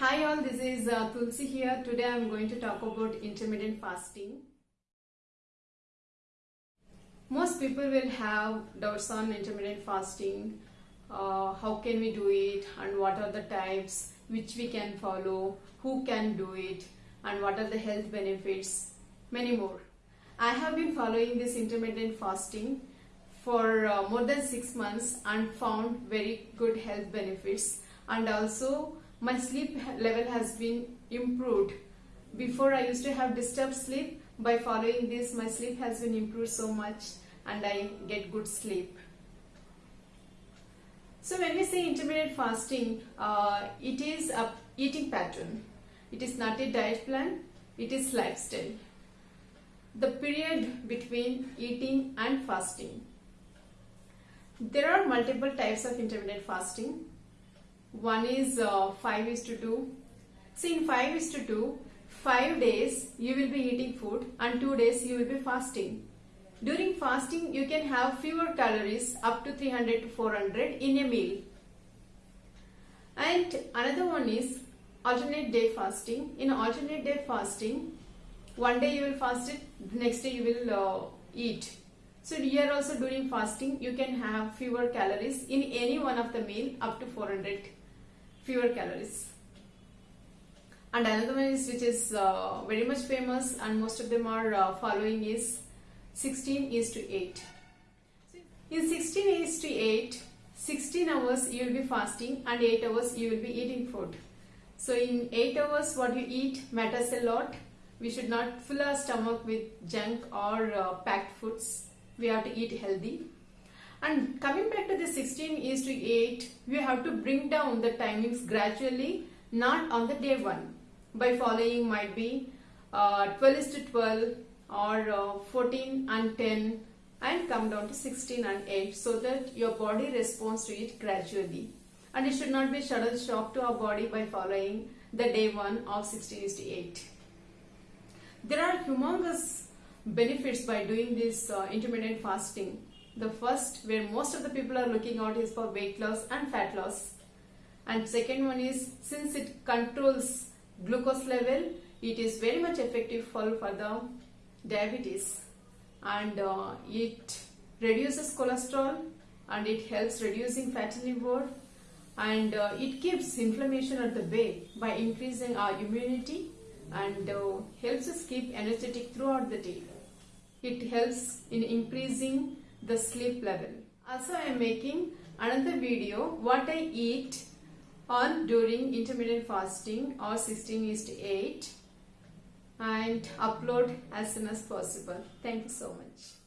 Hi all, this is uh, Tulsi here. Today I am going to talk about intermittent fasting. Most people will have doubts on intermittent fasting. Uh, how can we do it and what are the types which we can follow, who can do it and what are the health benefits, many more. I have been following this intermittent fasting for uh, more than 6 months and found very good health benefits and also my sleep level has been improved. Before I used to have disturbed sleep. By following this, my sleep has been improved so much and I get good sleep. So when we say intermittent fasting, uh, it is a eating pattern. It is not a diet plan, it is lifestyle. The period between eating and fasting. There are multiple types of intermittent fasting one is uh, 5 is to 2 see in 5 is to 2 5 days you will be eating food and 2 days you will be fasting. During fasting you can have fewer calories up to 300 to 400 in a meal. And another one is alternate day fasting. In alternate day fasting one day you will fast it the next day you will uh, eat. So here also during fasting. You can have fewer calories in any one of the meal up to 400 fewer calories. And another one is which is uh, very much famous and most of them are uh, following is 16 is to 8. In 16 is to 8, 16 hours you will be fasting and 8 hours you will be eating food. So in 8 hours what you eat matters a lot. We should not fill our stomach with junk or uh, packed foods. We have to eat healthy. And coming back to the 16 is to 8, we have to bring down the timings gradually, not on the day 1. By following might be uh, 12 is to 12 or uh, 14 and 10 and come down to 16 and 8 so that your body responds to it gradually. And it should not be sudden shock to our body by following the day 1 of 16 is to 8. There are humongous benefits by doing this uh, intermittent fasting the first where most of the people are looking out is for weight loss and fat loss. And second one is since it controls glucose level, it is very much effective for, for the diabetes and uh, it reduces cholesterol and it helps reducing fatty liver and uh, it keeps inflammation at the bay by increasing our immunity and uh, helps us keep energetic throughout the day. It helps in increasing the sleep level. Also I am making another video what I eat on during intermittent fasting or 16 is to 8 and upload as soon as possible. Thank you so much.